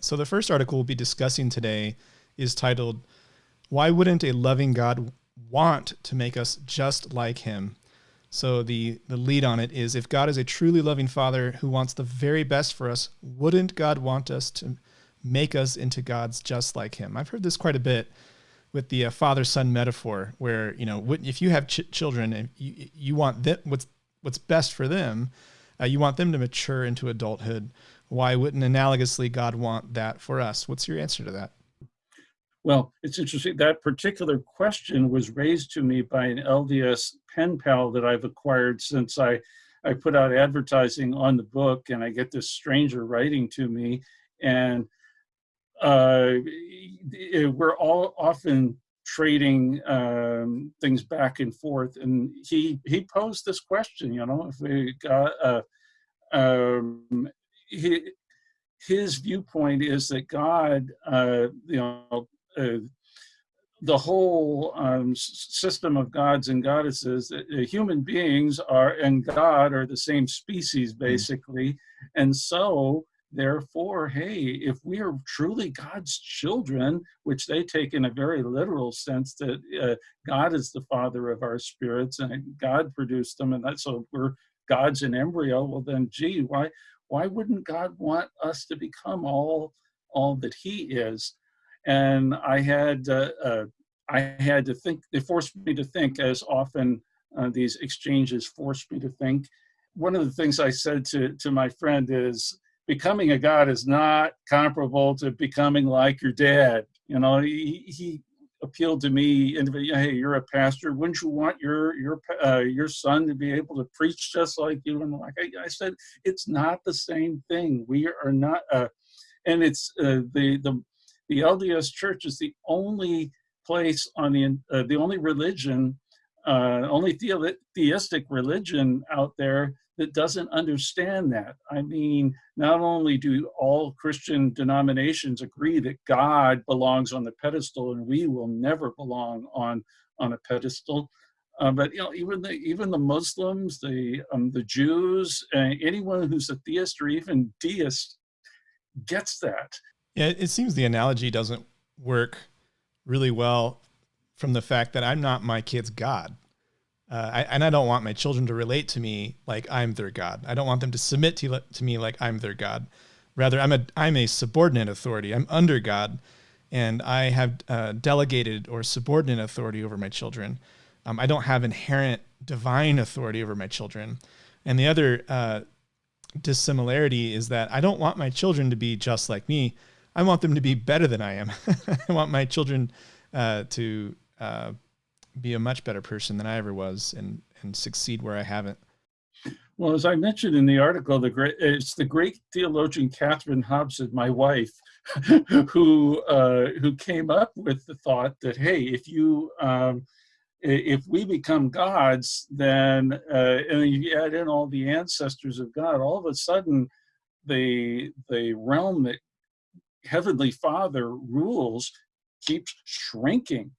So the first article we'll be discussing today is titled, Why Wouldn't a Loving God Want to Make Us Just Like Him? So the, the lead on it is if God is a truly loving father who wants the very best for us, wouldn't God want us to make us into gods just like him? I've heard this quite a bit with the uh, father son metaphor where, you know, if you have ch- children and you, you want them, what's, what's best for them, uh, you want them to mature into adulthood. Why wouldn't analogously God want that for us? What's your answer to that? Well, it's interesting. That particular question was raised to me by an LDS pen pal that I've acquired since I, I put out advertising on the book, and I get this stranger writing to me, and uh, we're all often trading um, things back and forth. And he he posed this question, you know, if we got uh, um, he, his viewpoint is that God, uh, you know, uh, the whole um, system of gods and goddesses, uh, uh, human beings are and God are the same species hmm. basically, mm. and so therefore, hey, if we are truly God's children, which they take in a very literal sense that uh, God is the father of our spirits and God produced them, and that so we're gods in embryo. Well, then, gee, why why wouldn't God want us to become all all that He is? and I had uh, uh, I had to think. It forced me to think, as often uh, these exchanges forced me to think. One of the things I said to to my friend is, becoming a god is not comparable to becoming like your dad. You know, he, he appealed to me hey you're a pastor. Wouldn't you want your your uh, your son to be able to preach just like you? And like I, I said it's not the same thing. We are not uh, and it's uh, the the the LDS Church is the only place on the uh, the only religion, uh, only the, theistic religion out there that doesn't understand that. I mean, not only do all Christian denominations agree that God belongs on the pedestal and we will never belong on on a pedestal, uh, but you know, even the even the Muslims, the um, the Jews, uh, anyone who's a theist or even deist gets that. Yeah, it seems the analogy doesn't work really well from the fact that I'm not my kid's God. Uh, I, and I don't want my children to relate to me like I'm their God. I don't want them to submit to, to me like I'm their God. Rather, I'm a, I'm a subordinate authority. I'm under God, and I have uh, delegated or subordinate authority over my children. Um, I don't have inherent divine authority over my children. And the other uh, dissimilarity is that I don't want my children to be just like me. I want them to be better than I am. I want my children uh, to uh, be a much better person than I ever was and, and succeed where I haven't. Well, as I mentioned in the article, the great it's the great theologian Catherine Hobson, my wife, who uh, who came up with the thought that hey, if you um, if we become gods, then uh, and you add in all the ancestors of God, all of a sudden the the realm that Heavenly Father rules keeps shrinking.